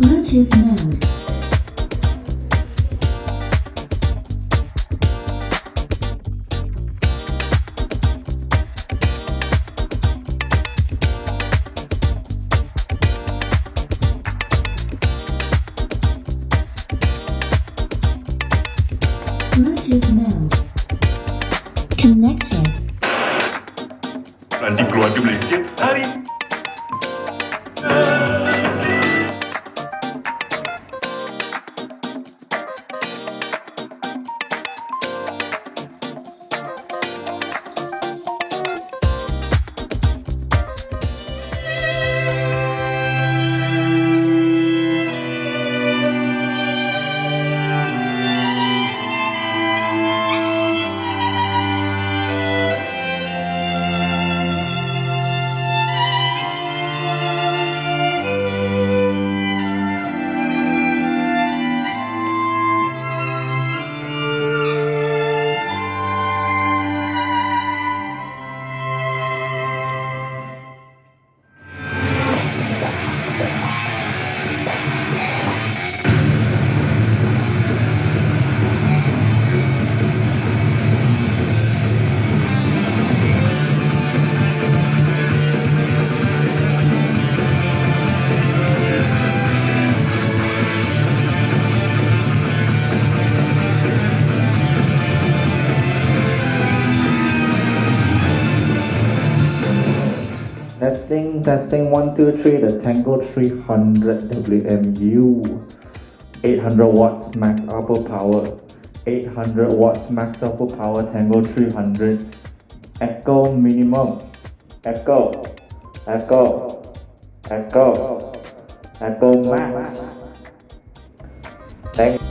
Bluetooth mode. Bluetooth mode. Connected. Nanti keluar ke Testing, testing, one, two, three, the Tango 300 WMU. 800 watts max output power. 800 watts max output power, Tango 300. Echo minimum. Echo. Echo. Echo. Echo max. Thank